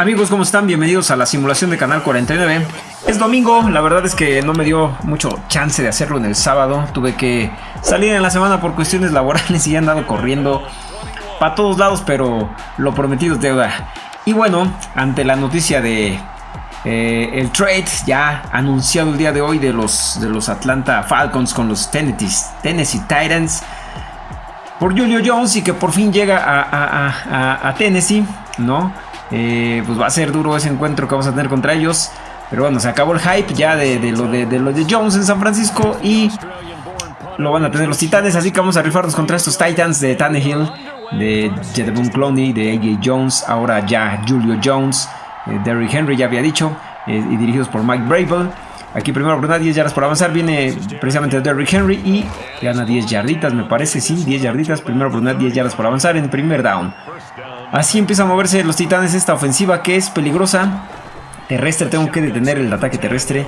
Amigos, ¿cómo están? Bienvenidos a la simulación de Canal 49. Es domingo, la verdad es que no me dio mucho chance de hacerlo en el sábado. Tuve que salir en la semana por cuestiones laborales y he andado corriendo para todos lados, pero lo prometido es deuda. Y bueno, ante la noticia de eh, el trade ya anunciado el día de hoy de los, de los Atlanta Falcons con los Tennessee, Titans por Julio Jones y que por fin llega a Tennessee, ¿no? Eh, pues va a ser duro ese encuentro que vamos a tener contra ellos. Pero bueno, se acabó el hype ya de, lo, de, lo de Jones en San Francisco y lo van a tener los Titanes. Así que vamos a rifarnos contra estos Titans de Tannehill, de Jedebun Clowney, de AJ Jones, ahora ya Julio Jones, eh, Derrick Henry ya había dicho, eh, y dirigidos por Mike Bravel. Aquí primero oportunidad 10 yardas por avanzar. Viene precisamente Derrick Henry y gana 10 yarditas, me parece. Sí, 10 yarditas. Primera oportunidad 10 yardas por avanzar en primer down. Así empieza a moverse los titanes esta ofensiva que es peligrosa. Terrestre, tengo que detener el ataque terrestre.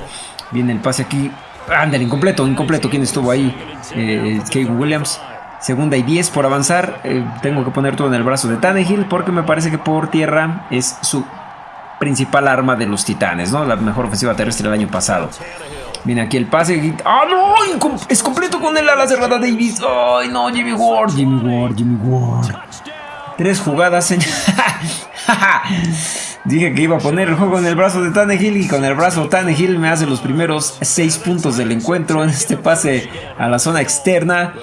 Viene el pase aquí. Ándale, incompleto, incompleto. ¿Quién estuvo ahí? Eh, Williams. Segunda y 10 por avanzar. Eh, tengo que poner todo en el brazo de Tannehill porque me parece que por tierra es su principal arma de los titanes, ¿no? La mejor ofensiva terrestre del año pasado. Viene aquí el pase. ¡Ah, no! Es completo con el ala cerrada Davis. ¡Ay, no! Jimmy Ward, Jimmy Ward, Jimmy Ward. Tres jugadas, señor. Dije que iba a poner el juego en el brazo de Tannehill y con el brazo Tannehill me hace los primeros seis puntos del encuentro en este pase a la zona externa.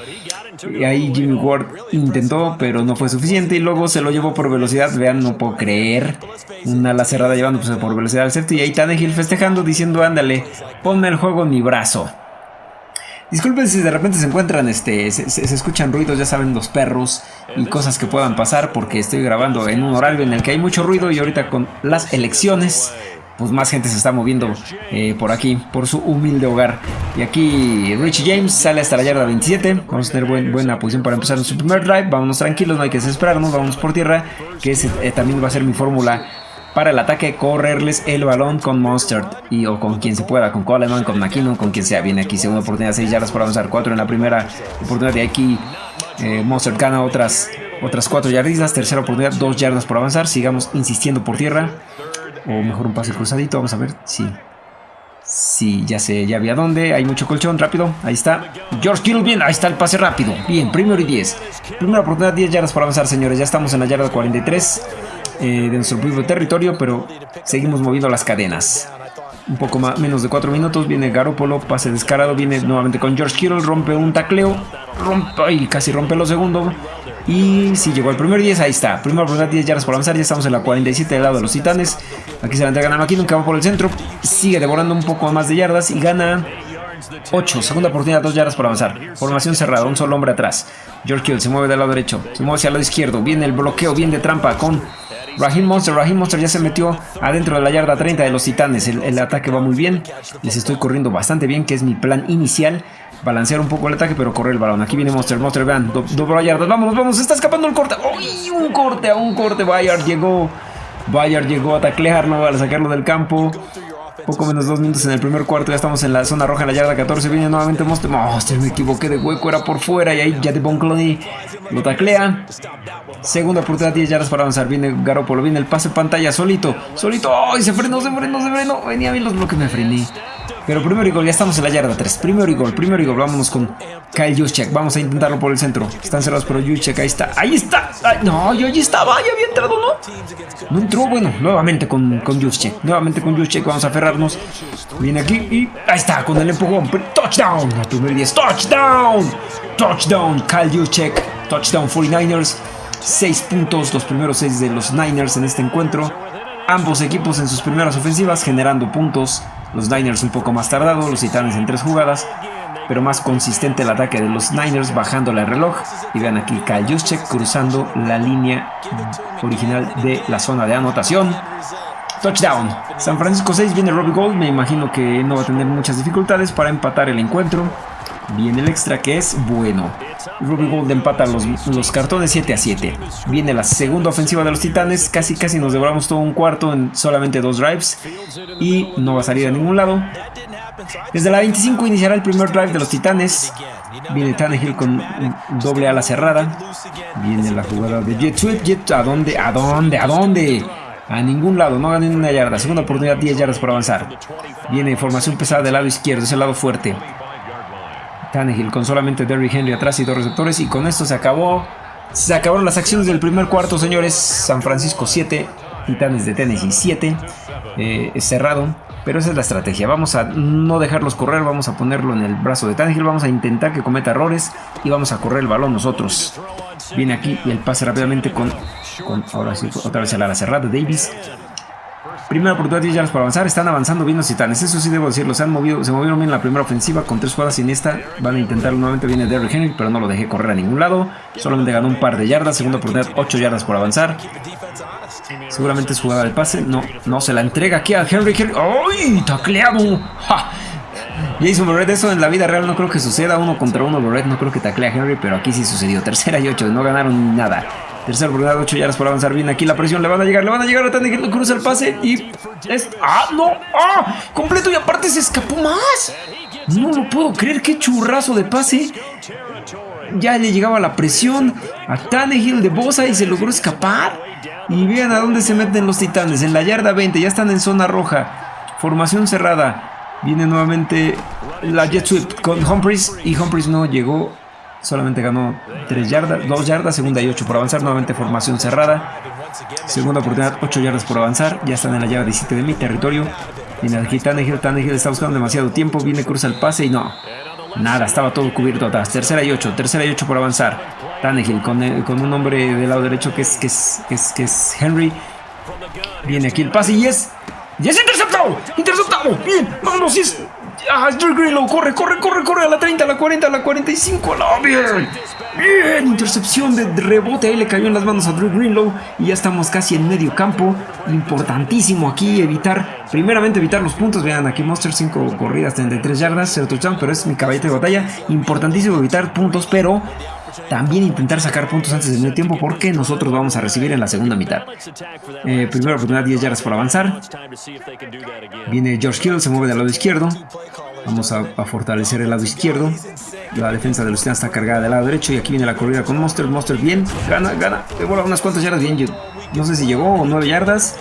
Y ahí Jimmy Ward intentó, pero no fue suficiente y luego se lo llevó por velocidad. Vean, no puedo creer. Una ala cerrada llevándose por velocidad al safety y ahí Tannehill festejando diciendo, ándale, ponme el juego en mi brazo. Disculpen si de repente se encuentran, este, se, escuchan ruidos, ya saben, los perros y cosas que puedan pasar porque estoy grabando en un horario en el que hay mucho ruido y ahorita con las elecciones, pues más gente se está moviendo eh, por aquí, por su humilde hogar. Y aquí Richie James sale hasta la yarda 27, vamos a tener buena posición para empezar su primer drive, vámonos tranquilos, no hay que desesperarnos, vamos por tierra, que ese eh, también va a ser mi fórmula para el ataque, correrles el balón con Monster y o con quien se pueda, con Coleman, con McKinnon, con quien sea. Viene aquí segunda oportunidad, 6 yardas por avanzar, 4 en la primera oportunidad de aquí. Eh, Monster gana otras, otras 4 yardas, tercera oportunidad, 2 yardas por avanzar. Sigamos insistiendo por tierra. O mejor un pase cruzadito, vamos a ver. Sí. Sí, ya sé, ya vi a dónde. Hay mucho colchón, rápido. Ahí está. George Kittle, bien. Ahí está el pase rápido. Bien, primero y 10. Primera oportunidad, 10 yardas por avanzar, señores. Ya estamos en la yarda 43. Eh, de nuestro propio territorio, pero seguimos moviendo las cadenas. Un poco más, menos de 4 minutos, viene Garópolo, pase descarado, viene nuevamente con George Kittle, rompe un tacleo, rompe, y casi rompe lo segundo. Y si llegó al primer 10, ahí está. Primero oportunidad, 10 yardas por avanzar. Ya estamos en la 47 del lado de los titanes. Aquí se la entregan a McKinnon que va por el centro. Sigue devorando un poco más de yardas y gana 8. Segunda oportunidad, 2 yardas por avanzar. Formación cerrada, un solo hombre atrás. George Kittle se mueve del lado derecho. Se mueve hacia el lado izquierdo. Viene el bloqueo, bien de trampa con Raheem Monster, Raheem Monster ya se metió adentro de la yarda 30 de los titanes. El, ataque va muy bien. Les estoy corriendo bastante bien, que es mi plan inicial. Balancear un poco el ataque, pero correr el balón. Aquí viene Monster, Monster, vean, doble yardas. Vámonos, vamos, está escapando el corte. ¡Uy! Un corte, a un corte. Bayard llegó. Bayard llegó a taclearlo, a sacarlo del campo. Poco menos dos minutos en el primer cuarto. Ya estamos en la zona roja, en la yarda 14. Viene nuevamente Monster. Monster, me equivoqué de hueco. Era por fuera. Y ahí ya de Cloney lo taclea. Segunda oportunidad, 10 yardas para avanzar. Viene Garoppolo. Viene el pase pantalla solito. Solito. ¡Ay! se frenó, se frenó, se frenó. Venía bien los bloques, me frené. Pero primero y gol, ya estamos en la yarda 3. Primero y gol, primero y gol. Vámonos con Kyle Juszczyk. Vamos a intentarlo por el centro. Están cerrados, pero Juszczyk ahí está. ¡Ahí está! no, yo allí estaba. Ya había entrado, ¿no? No entró. Bueno, nuevamente con, con Juszczyk. Nuevamente con Juszczyk. Vamos a aferrarnos. Viene aquí y ahí está, con el empujón. Touchdown. El primer 10. Touchdown. Touchdown. Kyle Juszczyk. Touchdown 49ers. 6 puntos, los primeros 6 de los Niners en este encuentro. Ambos equipos en sus primeras ofensivas generando puntos. Los Niners un poco más tardados, los Titanes en 3 jugadas. Pero más consistente el ataque de los Niners bajando el reloj. Y vean aquí Kyle cruzando la línea original de la zona de anotación. Touchdown. San Francisco 6 viene Robbie Gold. Me imagino que no va a tener muchas dificultades para empatar el encuentro. Viene el extra que es bueno. Ruby Gold empata los, los cartones 7 a 7. Viene la segunda ofensiva de los Titanes. Casi casi nos devoramos todo un cuarto en solamente dos drives. Y no va a salir a ningún lado. Desde la 25 iniciará el primer drive de los Titanes. Viene Tannehill con doble ala cerrada. Viene la jugada de Jet Sweep. Jet, ¿a dónde? ¿A dónde? ¿A dónde? A ningún lado, no gané ni una yarda. Segunda oportunidad, 10 yardas por avanzar. Viene formación pesada del lado izquierdo, es el lado fuerte. Tannehill con solamente Derrick Henry atrás y dos receptores. Y con esto se acabó. Se acabaron las acciones del primer cuarto, señores. San Francisco 7, Titanes de Tennessee 7. Eh, cerrado. Pero esa es la estrategia. Vamos a no dejarlos correr. Vamos a ponerlo en el brazo de Tannehill. Vamos a intentar que cometa errores. Y vamos a correr el balón nosotros. Viene aquí y el pase rápidamente con, ahora sí, otra vez el ala cerrada Davis. Primera oportunidad 10 yardas para avanzar. Están avanzando bien los titanes. Eso sí debo decirlo. Se han movido, se movieron bien en la primera ofensiva con tres jugadas en esta. Van a intentar nuevamente. Viene Derrick Henry, pero no lo dejé correr a ningún lado. Solamente ganó un par de yardas. Segunda oportunidad, 8 yardas por avanzar. Seguramente es jugada de pase. No, no se la entrega aquí a Henry. Henry. ¡Ay! ¡Tacleado! ¡Ja! Jason Barrett, eso en la vida real no creo que suceda. Uno contra uno, Barrett no creo que taclea a Henry, pero aquí sí sucedió. Tercera y ocho, no ganaron nada. Tercera oportunidad, 8 yardas por avanzar bien aquí. La presión le van a llegar, le van a llegar a Tannehill. Cruza el pase y. Es, ¡Ah, no! ¡Ah! Completo y aparte se escapó más. No lo puedo creer, qué churrazo de pase. Ya le llegaba la presión a Tannehill de Bosa y se logró escapar. Y vean a dónde se meten los titanes. En la yarda 20, ya están en zona roja. Formación cerrada. Viene nuevamente la jet sweep con Humphries. Y Humphries no llegó. Solamente ganó 3 yardas, 2 yardas, segunda y 8 por avanzar. Nuevamente formación cerrada. Segunda oportunidad, 8 yardas por avanzar. Ya están en la yarda 17 de mi territorio. Viene aquí Tannehill. Tannehill está buscando demasiado tiempo. Viene, cruza el pase y no. Nada, estaba todo cubierto atrás. Tercera y 8, tercera y 8 por avanzar. Tannehill con, eh, con un hombre del lado derecho que es, que es, que es, que es Henry. Viene aquí el pase y es. ¡Y es interceptado! ¡Interceptado! ¡Bien! ¡Vámonos! ¡Y es! ¡Ah, Drew Greenlow! ¡Corre, corre, corre, corre! A la 30, a la 40, a la 45. ¡No! ¡Bien! ¡Bien! Intercepción de rebote. Ahí le cayó en las manos a Drew Greenlow. Y ya estamos casi en medio campo. Importantísimo aquí evitar. Primeramente evitar los puntos. Vean aquí Monster 5 corridas, 33 yardas, 0 touchdown. Pero es mi caballito de batalla. Importantísimo evitar puntos, pero también intentar sacar puntos antes del medio tiempo porque nosotros vamos a recibir en la segunda mitad. Eh, primera oportunidad, 10 yardas por avanzar. Viene George Kittle, se mueve del lado izquierdo. Vamos a, fortalecer el lado izquierdo. La defensa de los Titans está cargada del lado derecho y aquí viene la corrida con Monster. Monster bien, gana, gana. Le unas cuantas yardas bien. No sé si llegó o 9 yardas.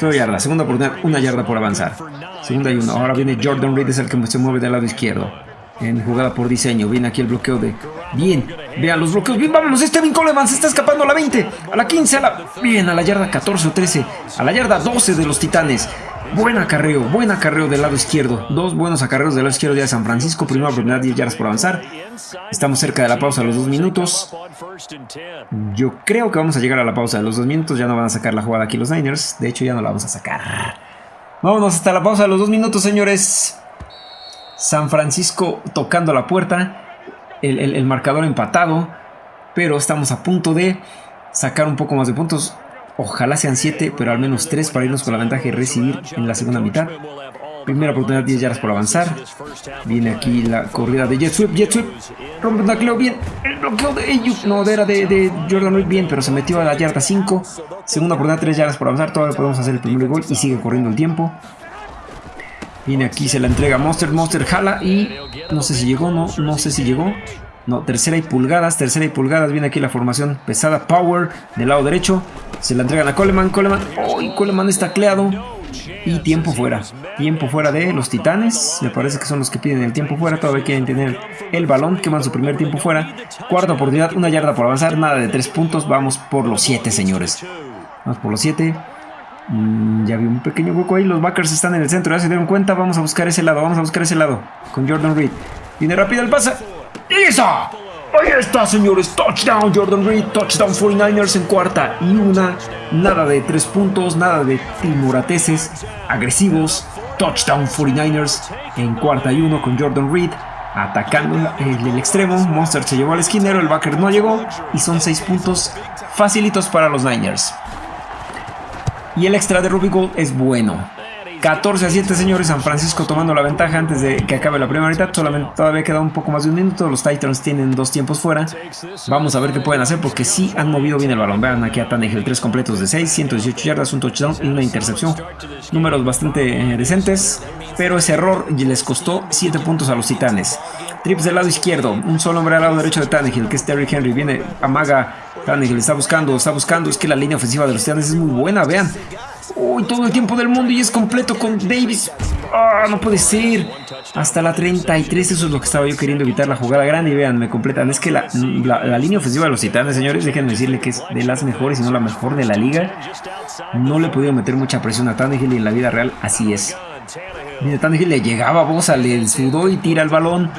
9 yardas. Segunda oportunidad, una yarda por avanzar. Segunda y uno. Ahora viene Jordan Reed, es el que se mueve del lado izquierdo en jugada por diseño. Viene aquí el bloqueo de... Bien, vean los bloqueos. Bien, vámonos. Steven Coleman se está escapando a la 20, a la 15, a la... Bien, a la yarda 14 o 13, a la yarda 12 de los Titanes. Buen acarreo, buen acarreo del lado izquierdo. Dos buenos acarreos del lado izquierdo de San Francisco. Primera oportunidad, 10 yardas por avanzar. Estamos cerca de la pausa de los dos minutos. Yo creo que vamos a llegar a la pausa de los dos minutos. Ya no van a sacar la jugada aquí los Niners. De hecho, ya no la vamos a sacar. Vámonos hasta la pausa de los dos minutos, señores. San Francisco tocando la puerta, el, marcador empatado, pero estamos a punto de sacar un poco más de puntos. Ojalá sean 7, pero al menos 3 para irnos con la ventaja y recibir en la segunda mitad. Primera oportunidad, 10 yardas por avanzar. Viene aquí la corrida de. Jet Sweep. Rompe un tacleo bien. El bloqueo de Ayuk. No, era de, de Jordan Reed bien, pero se metió a la yarda 5. Segunda oportunidad, 3 yardas por avanzar. Todavía podemos hacer el primer gol y sigue corriendo el tiempo. Viene aquí, se la entrega Monster, Monster jala y no sé si llegó, no, no sé si llegó. No, tercera y pulgadas, tercera y pulgadas, viene aquí la formación pesada, Power, del lado derecho. Se la entregan a Coleman, Coleman, ¡oh! Coleman está cleado. Y tiempo fuera, tiempo fuera de los titanes, me parece que son los que piden el tiempo fuera, todavía quieren tener el balón, queman su primer tiempo fuera. Cuarta oportunidad, una yarda por avanzar, nada de tres puntos, vamos por los siete señores. Vamos por los siete. Mm, ya vi un pequeño hueco ahí. Los backers están en el centro. Ya se dieron cuenta. Vamos a buscar ese lado. Vamos a buscar ese lado. Con Jordan Reed. Viene rápido el pase. ¡Y! Ahí está, señores. Touchdown, Jordan Reed. Touchdown 49ers en cuarta. Y una. Nada de tres puntos. Nada de timorateses agresivos. Touchdown 49ers en cuarta y uno con Jordan Reed. Atacando el, el extremo. Monster se llevó al esquinero. El backer no llegó. Y son seis puntos facilitos para los Niners. Y el extra de Ruby Gold es bueno. 14 a 7, señores. San Francisco tomando la ventaja antes de que acabe la primera mitad. Solamente todavía queda un poco más de un minuto. Los Titans tienen dos tiempos fuera. Vamos a ver qué pueden hacer porque sí han movido bien el balón. Vean aquí a Tannehill, 3 completos de 6, 118 yardas, un touchdown y una intercepción. Números bastante eh, decentes. Pero ese error les costó 7 puntos a los Titanes. Trips del lado izquierdo. Un solo hombre al lado derecho de Tannehill, que es Terry Henry. Viene, amaga Tannehill, está buscando, está buscando. Es que la línea ofensiva de los Titanes es muy buena, vean. Uy, todo el tiempo del mundo y es completo con Davis. Ah, no puede ser. Hasta la 33, eso es lo que estaba yo queriendo evitar la jugada grande. Y vean, me completan. Es que la, línea ofensiva de los titanes, señores, déjenme decirle que es de las mejores, y no la mejor de la liga. No le he podido meter mucha presión a Tannehill y en la vida real así es. Mira, Tannehill le llegaba a Bosa, le sudó y tira el balón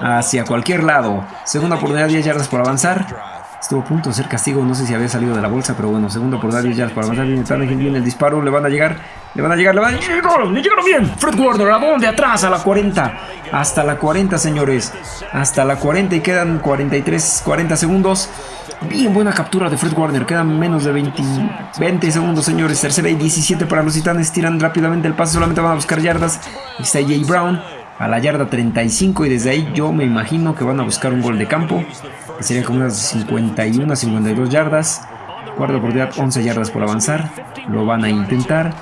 hacia cualquier lado. Segunda oportunidad, 10 yardas por avanzar. Estuvo a punto de ser castigo, no sé si había salido de la bolsa, pero bueno, segundo por 10 yardas para avanzar. Tannehill, viene el disparo, le van a llegar, le van a llegar, le van a llegar. ¡Le llegaron bien! Fred Warner, ¿a dónde? Atrás, a la 40. Hasta la 40, señores. Hasta la 40 y quedan 43, 40 segundos. Bien buena captura de Fred Warner. Quedan menos de 20, 20 segundos, señores. Tercera y 17 para los titanes. Tiran rápidamente el pase. Solamente van a buscar yardas. está Jay Brown a la yarda 35 y desde ahí yo me imagino que van a buscar un gol de campo que sería como unas 51 52 yardas cuarta oportunidad 11 yardas por avanzar lo van a intentar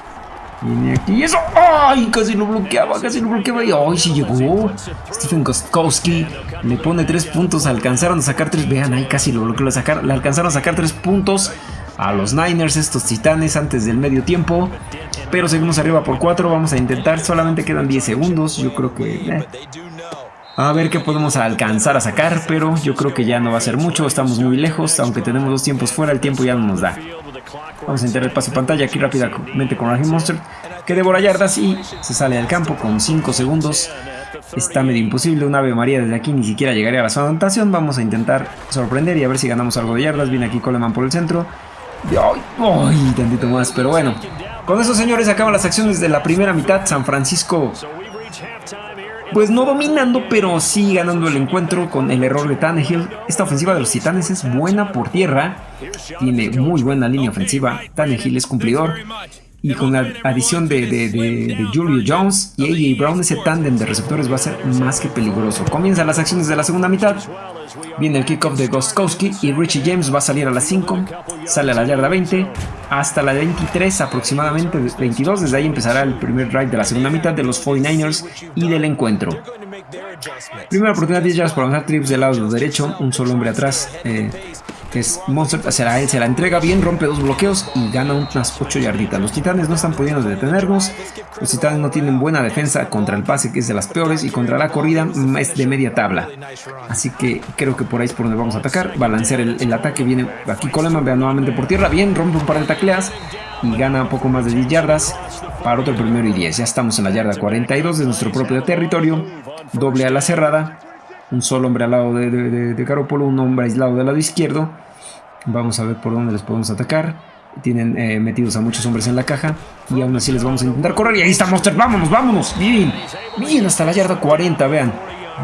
viene aquí eso ¡ay! casi lo bloqueaba casi lo bloqueaba y ¡ay! sí llegó Stephen Kostkowski le pone 3 puntos alcanzaron a sacar 3 vean ahí casi lo bloqueó le alcanzaron a sacar 3 puntos a los Niners, estos titanes, antes del medio tiempo. Pero seguimos arriba por 4, vamos a intentar, solamente quedan 10 segundos, yo creo que... Eh, a ver qué podemos alcanzar a sacar, pero yo creo que ya no va a ser mucho, estamos muy lejos, aunque tenemos dos tiempos fuera, el tiempo ya no nos da. Vamos a entrar el paso pantalla aquí rápidamente con Raheem Monster, que devora yardas y se sale del campo con 5 segundos. Está medio imposible, un Ave María desde aquí ni siquiera llegaría a la zona de anotación. Vamos a intentar sorprender y a ver si ganamos algo de yardas. Viene aquí Coleman por el centro. ¡Ay! ¡Ay! Tantito más, pero bueno. Con eso, señores, acaban las acciones de la primera mitad. San Francisco, pues no dominando, pero sí ganando el encuentro con el error de Tannehill. Esta ofensiva de los Titanes es buena por tierra. Tiene muy buena línea ofensiva. Tannehill es cumplidor. Y con la adición de, Julio Jones y AJ Brown, ese tándem de receptores va a ser más que peligroso. Comienzan las acciones de la segunda mitad. Viene el kickoff de Gostkowski y Richie James va a salir a las 5. Sale a la yarda 20 hasta la 23 aproximadamente 22. Desde ahí empezará el primer drive de la segunda mitad de los 49ers y del encuentro. Primera oportunidad 10 yardas por avanzar trips del lado derecho. Un solo hombre atrás. Eh, que es Monster, la, se la entrega bien, rompe dos bloqueos y gana unas 8 yarditas. Los titanes no están pudiendo detenernos, los titanes no tienen buena defensa contra el pase que es de las peores y contra la corrida es de media tabla. Así que creo que por ahí es por donde vamos a atacar, balancear el, ataque, viene aquí Coleman, vea nuevamente por tierra, bien, rompe un par de tacleas y gana un poco más de 10 yardas para otro primero y 10. Ya estamos en la yarda 42 de nuestro propio territorio, doble a la cerrada un solo hombre al lado de, de, Garoppolo, un hombre aislado del lado izquierdo. Vamos a ver por dónde les podemos atacar. Tienen eh, metidos a muchos hombres en la caja. Y aún así les vamos a intentar correr. Y ahí está Monster. Vámonos, vámonos. Bien, bien hasta la yarda 40, vean.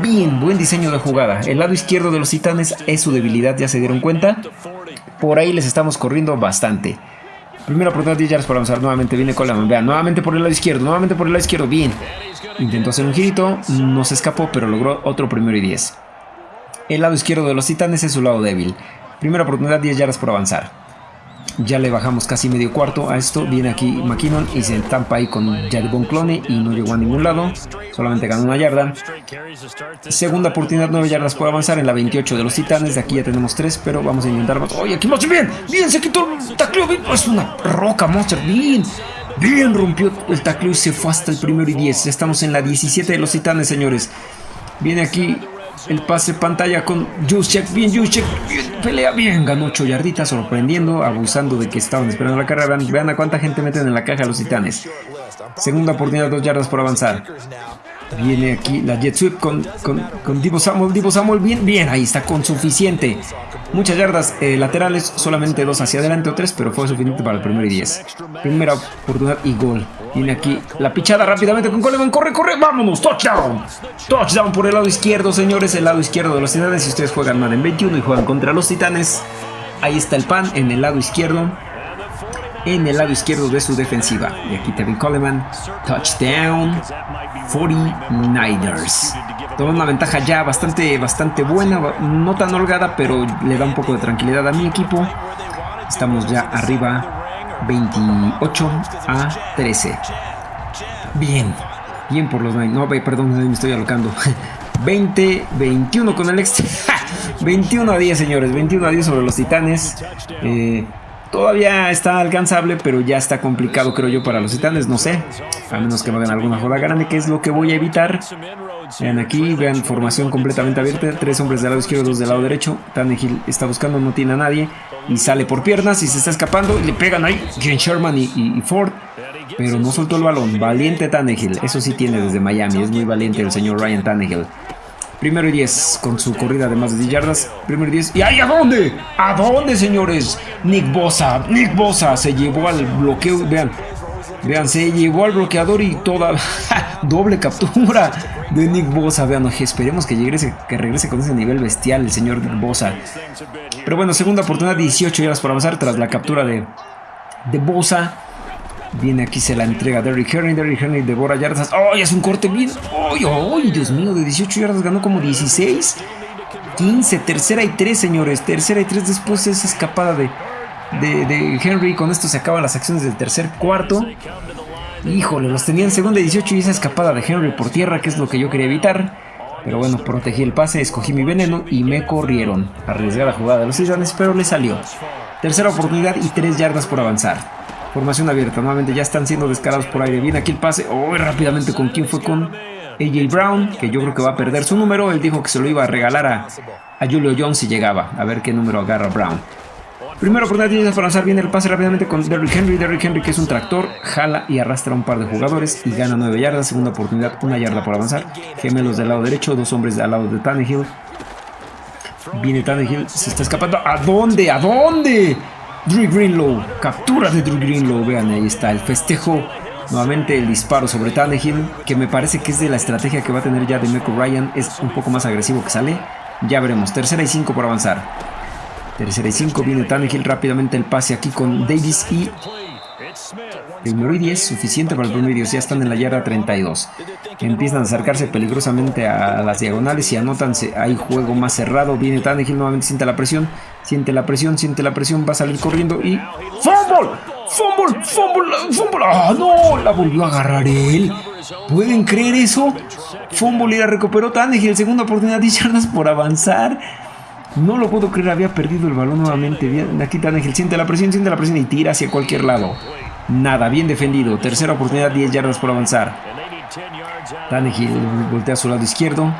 Bien, buen diseño de jugada. El lado izquierdo de los titanes es su debilidad, ya se dieron cuenta. Por ahí les estamos corriendo bastante. Primera oportunidad 10 yardas para avanzar. Nuevamente viene Coleman. Vean, nuevamente por el lado izquierdo. Nuevamente por el lado izquierdo. Bien. Intentó hacer un girito. No se escapó, pero logró otro primero y 10. El lado izquierdo de los titanes es su lado débil. Primera oportunidad, 10 yardas por avanzar. Ya le bajamos casi medio cuarto a esto. Viene aquí McKinnon y se tampa ahí con Jadibon Clone y no llegó a ningún lado. Solamente ganó una yarda. Segunda oportunidad, 9 yardas por avanzar en la 28 de los titanes. De aquí ya tenemos 3, pero vamos a intentar más. ¡Oye, aquí Monster! ¡Bien! ¡Bien! Se quitó el tacleo. Es una roca, Monster. ¡Bien! Bien, rompió el tacleo y se fue hasta el primero y 10. Estamos en la 17 de los titanes, señores. Viene aquí el pase pantalla con Juszczyk, bien Juszczyk, pelea bien, ganó 8 yarditas, sorprendiendo, abusando de que estaban esperando la carrera. Vean, a cuánta gente meten en la caja los titanes. Segunda oportunidad, 2 yardas por avanzar. Viene aquí la jet sweep con, con, Divo Samuel, Divo Samuel, bien, bien, ahí está con suficiente. Muchas yardas eh, laterales, solamente dos hacia adelante o tres, pero fue suficiente para el primer y 10. Primera oportunidad y gol. Viene aquí la pichada rápidamente con Coleman. Corre, corre, vámonos. Touchdown. Touchdown por el lado izquierdo, señores. El lado izquierdo de los titanes. Si ustedes juegan en 21 y juegan contra los titanes, ahí está el pan en el lado izquierdo. En el lado izquierdo de su defensiva. Y aquí Tevin Coleman. Touchdown. 49ers. Toma una ventaja ya bastante, bastante buena. No tan holgada, pero le da un poco de tranquilidad a mi equipo. Estamos ya arriba 28 a 13. Bien, bien por los No, perdón, me estoy alocando. 20, 21 con el extra. 21 a 10, señores. 21 a 10 sobre los titanes. Eh, Todavía está alcanzable, pero ya está complicado, creo yo, para los titanes. No sé, a menos que no den alguna joda grande, que es lo que voy a evitar. Vean aquí, vean formación completamente abierta. Tres hombres del lado izquierdo, dos del lado derecho. Tannehill está buscando, no tiene a nadie. Y sale por piernas y se está escapando. Y le pegan ahí Ken Sherman y, Ford. Pero no soltó el balón. Valiente Tannehill. Eso sí tiene desde Miami. Es muy valiente el señor Ryan Tannehill. Primero y 10 con su corrida de más de 10 yardas. Primero y 10. ¿Y ahí a dónde? ¿A dónde, señores? Nick Bosa. Nick Bosa se llevó al bloqueo. Vean. Vean, se llevó al bloqueador y toda doble captura de Nick Bosa. Vean, esperemos que regrese, que regrese con ese nivel bestial el señor Nick Bosa. Pero bueno, segunda oportunidad, 18 yardas por avanzar tras la captura de, de Bosa. Viene aquí, se la entrega Derrick Henry. Derrick Henry devora yardas. ¡Ay, es un corte bien! ¡Ay, ay! Dios mío, de 18 yardas ganó como 16. 15, tercera y 3, señores. Tercera y 3 después de esa escapada de, de, Henry. Con esto se acaban las acciones del tercer cuarto. Híjole, los tenía en segunda y 18 y esa escapada de Henry por tierra, que es lo que yo quería evitar. Pero bueno, protegí el pase, escogí mi veneno y me corrieron. Arriesgué la jugada de los Titanes, pero le salió. Tercera oportunidad y 3 yardas por avanzar. Formación abierta. Nuevamente ya están siendo descarados por aire. Viene aquí el pase. Oh, rápidamente con quién fue con AJ Brown, que yo creo que va a perder su número. Él dijo que se lo iba a regalar a, a Julio Jones si llegaba. A ver qué número agarra Brown. Primero oportunidad para lanzar viene el pase rápidamente con Derrick Henry. Derrick Henry que es un tractor, jala y arrastra a un par de jugadores y gana 9 yardas. Segunda oportunidad, una yarda por avanzar. Gemelos del lado derecho, dos hombres al lado de Tannehill. Viene Tannehill, se está escapando. ¿A dónde? ¿A dónde? Drew Greenlow, captura de Drew Greenlow, vean ahí está el festejo, nuevamente el disparo sobre Tannehill, que me parece que es de la estrategia que va a tener ya de Meco Ryan, es un poco más agresivo que sale, ya veremos, tercera y cinco por avanzar, tercera y cinco, viene Tannehill rápidamente el pase aquí con Davis y Primero y 10, suficiente para el 10, ya están en la yarda 32. Empiezan a acercarse peligrosamente a las diagonales y anotan, hay juego más cerrado. Viene Tannehill, nuevamente siente la presión, siente la presión, siente la presión, va a salir corriendo y... ¡Fumble! ¡Fumble! ¡Fumble! ¡Fumble! ¡Ah, no! La volvió a agarrar él. ¿Pueden creer eso? Fumble y la recuperó Tannehill, segunda oportunidad, 10 yardas por avanzar. No lo puedo creer, había perdido el balón nuevamente. Aquí Tannehill siente la presión, siente la presión y tira hacia cualquier lado. Nada, bien defendido. Tercera oportunidad, 10 yardas por avanzar. Tannehill voltea a su lado izquierdo.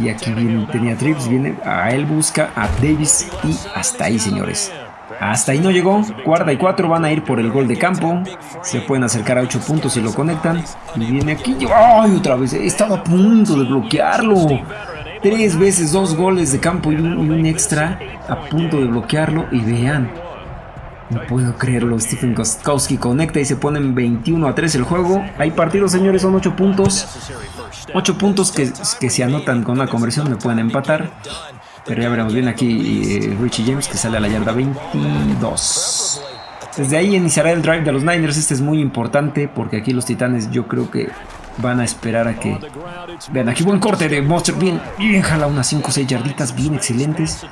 Y aquí viene, tenía trips, viene a él, busca a Davis y hasta ahí, señores. Hasta ahí no llegó. Cuarta y cuatro van a ir por el gol de campo. Se pueden acercar a 8 puntos si lo conectan. Y viene aquí. ¡Ay! Otra vez. Estaba a punto de bloquearlo. Tres veces, dos goles de campo y un extra. A punto de bloquearlo. Y vean. No puedo creerlo, Stephen Kostkowski conecta y se pone en 21 a 3 el juego. Hay partidos, señores, son 8 puntos. 8 puntos que, que se anotan con una conversión, me pueden empatar. Pero ya veremos bien aquí eh, Richie James que sale a la yarda 22. Desde ahí iniciará el drive de los Niners. Este es muy importante porque aquí los Titanes yo creo que van a esperar a que... Vean, aquí buen corte de Monster. Bien, bien jala unas 5 o 6 yarditas bien excelentes.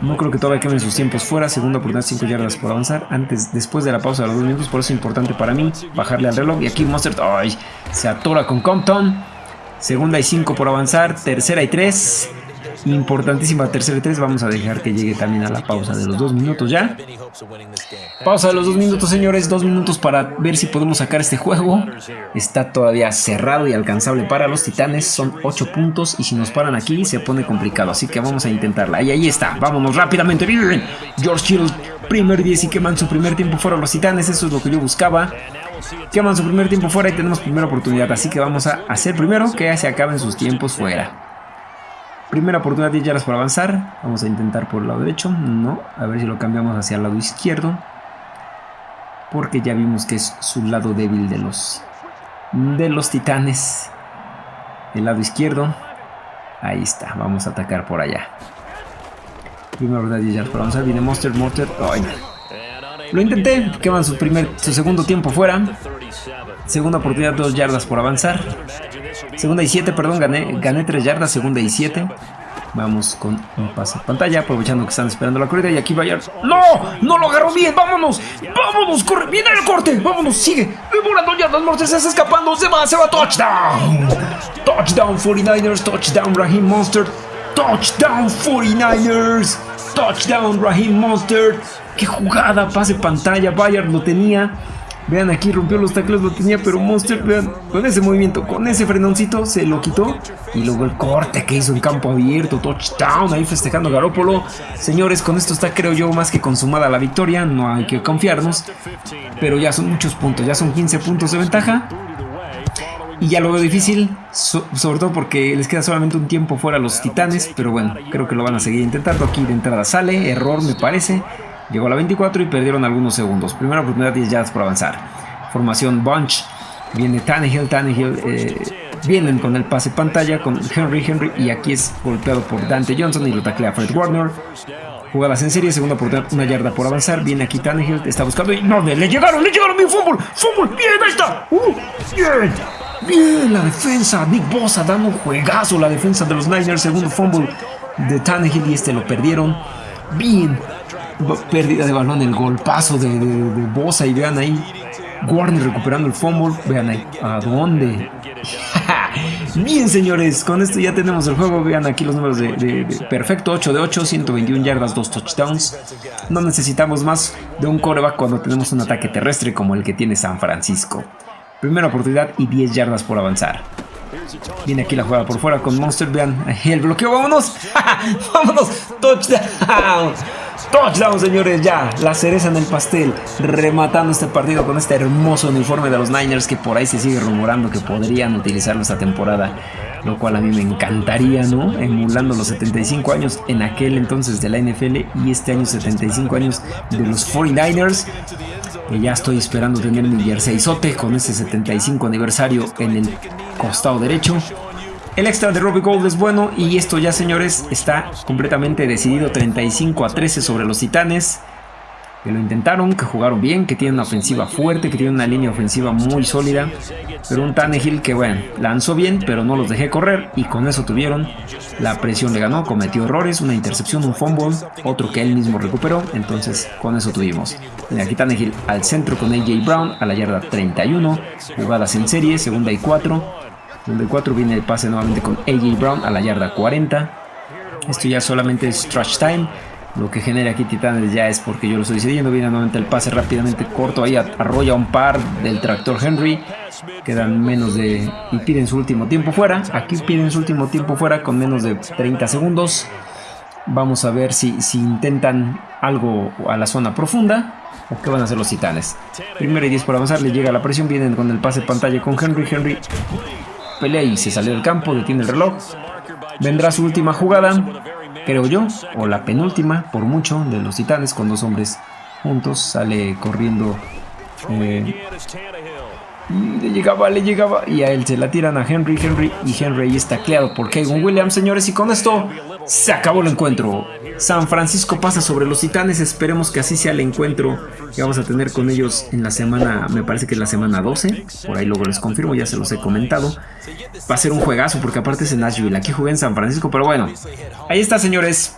No creo que todavía queden sus tiempos fuera. Segunda oportunidad, 5 yardas por avanzar. Antes, después de la pausa de los 2 minutos. Por eso es importante para mí bajarle al reloj. Y aquí Monster ay, se atora con Compton. Segunda y 5 por avanzar. Tercera y 3. Importantísima tercera y 3. Vamos a dejar que llegue también a la pausa de los 2 minutos ya. Pausa de los 2 minutos, señores. 2 minutos para ver si podemos sacar este juego. Está todavía cerrado y alcanzable para los titanes. Son 8 puntos y si nos paran aquí se pone complicado. Así que vamos a intentarla. Y ahí está. Vámonos rápidamente. Bien. George Hill, primer 10 y queman su primer tiempo fuera los titanes. Eso es lo que yo buscaba. Queman su primer tiempo fuera y tenemos primera oportunidad. Así que vamos a hacer primero que se acaben sus tiempos fuera. Primera oportunidad 10 yardas por avanzar. Vamos a intentar por el lado derecho. No. A ver si lo cambiamos hacia el lado izquierdo. Porque ya vimos que es su lado débil de los, de los titanes. El lado izquierdo. Ahí está. Vamos a atacar por allá. Primera oportunidad 10 yardas por avanzar. Viene Monster Mortar. Lo intenté. Queman su, primer, su segundo tiempo fuera. Segunda oportunidad 2 yardas por avanzar. Segunda y 7, perdón, gané, gané 3 yardas, segunda y 7. Vamos con un pase de pantalla, aprovechando que están esperando la corrida. Y aquí vaya. ¡No! ¡No lo agarró bien! ¡Vámonos! ¡Vámonos! ¡Corre! ¡Viene el corte! ¡Vámonos! ¡Sigue! ¡Demorando yardas! ¡Mortes está escapando! ¡Se va! ¡Se va! ¡Touchdown! ¡Touchdown 49ers! ¡Touchdown Raheem Monster! ¡Touchdown 49ers! ¡Touchdown Raheem Monster! ¡Qué jugada! Pase pantalla, Bayard lo tenía. Vean aquí, rompió los tacles, lo tenía, pero Monster, vean, con ese movimiento, con ese frenoncito, se lo quitó. Y luego el corte que hizo en campo abierto, touchdown, ahí festejando Garópolo. Señores, con esto está, creo yo, más que consumada la victoria, no hay que confiarnos. Pero ya son muchos puntos, ya son 15 puntos de ventaja. Y ya lo veo difícil, sobre todo porque les queda solamente un tiempo fuera a los titanes, pero bueno, creo que lo van a seguir intentando. Aquí de entrada sale, error me parece. Llegó a la 24 y perdieron algunos segundos. Primera oportunidad 10 yardas por avanzar. Formación Bunch. Viene Tannehill, Tannehill. Eh, vienen con el pase pantalla con Henry, Henry. Y aquí es golpeado por Dante Johnson y lo taclea Fred Warner. Jugadas en serie, segunda oportunidad, una yarda por avanzar. Viene aquí Tannehill, está buscando y no, le llegaron, le llegaron mi fútbol, fútbol, bien, ahí está. Uh, bien, bien, la defensa. Nick Bosa dando un juegazo, la defensa de los Niners, segundo fumble de Tannehill y este lo perdieron. Bien, pérdida de balón, el golpazo de, de, Bosa y vean ahí Warner recuperando el fumble, vean ahí a dónde. Bien señores, con esto ya tenemos el juego, vean aquí los números de, perfecto, 8 de 8, 121 yardas, 2 touchdowns. No necesitamos más de un coreback cuando tenemos un ataque terrestre como el que tiene San Francisco. Primera oportunidad y 10 yardas por avanzar. Viene aquí la jugada por fuera con Monster, vean el bloqueo, vámonos, vámonos, touchdown. Touchdown, señores, ya. La cereza en el pastel. Rematando este partido con este hermoso uniforme de los Niners que por ahí se sigue rumorando que podrían utilizarlo esta temporada. Lo cual a mí me encantaría, ¿no? Emulando los 75 años en aquel entonces de la NFL y este año 75 años de los 49ers. Y ya estoy esperando tener mi jersey con ese 75 aniversario en el costado derecho. El extra de Robbie Gold es bueno y esto ya señores está completamente decidido 35 a 13 sobre los Titanes. Que lo intentaron, que jugaron bien, que tienen una ofensiva fuerte, que tienen una línea ofensiva muy sólida. Pero un Tannehill que bueno, lanzó bien, pero no los dejé correr y con eso tuvieron. La presión le ganó, cometió errores, una intercepción, un fumble, otro que él mismo recuperó. Entonces con eso tuvimos. Aquí Tannehill al centro con AJ Brown a la yarda 31. Jugadas en serie, segunda y 4 donde 4 viene el pase nuevamente con AJ Brown a la yarda 40. Esto ya solamente es trash time. Lo que genera aquí Titanes ya es porque yo lo estoy decidiendo. Viene nuevamente el pase rápidamente corto. Ahí arrolla un par del tractor Henry. Quedan menos de... Y piden su último tiempo fuera. Aquí piden su último tiempo fuera con menos de 30 segundos. Vamos a ver si, si intentan algo a la zona profunda. ¿O qué van a hacer los titanes? Primero y 10 por avanzar. Le llega la presión. Vienen con el pase pantalla con Henry. Henry y se salió del campo, detiene el reloj. Vendrá su última jugada, creo yo, o la penúltima, por mucho, de los titanes con dos hombres juntos. Sale corriendo. Eh, le llegaba, le llegaba y a él se la tiran a Henry, Henry y Henry está tacleado por Kevin Williams, señores, y con esto se acabó el encuentro. San Francisco pasa sobre los Titanes, esperemos que así sea el encuentro que vamos a tener con ellos en la semana, me parece que es la semana 12, por ahí luego les confirmo, ya se los he comentado. Va a ser un juegazo porque aparte es en Nashville, aquí jugué en San Francisco, pero bueno, ahí está señores.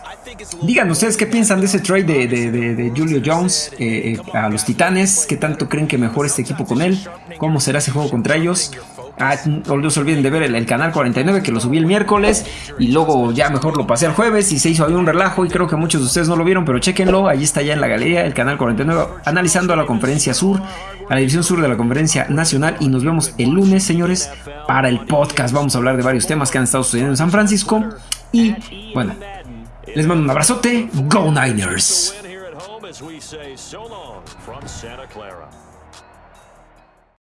Digan ustedes qué piensan de ese trade de, Julio Jones eh, eh, a los Titanes, qué tanto creen que mejor este equipo con él, cómo será ese juego contra ellos. Ah, no se olviden de ver el, canal 49 que lo subí el miércoles y luego ya mejor lo pasé el jueves y se hizo ahí un relajo y creo que muchos de ustedes no lo vieron, pero chequenlo, ahí está ya en la galería el canal 49 analizando a la conferencia sur, a la división sur de la conferencia nacional y nos vemos el lunes, señores, para el podcast. Vamos a hablar de varios temas que han estado sucediendo en San Francisco y bueno, les mando un abrazote, Go Niners.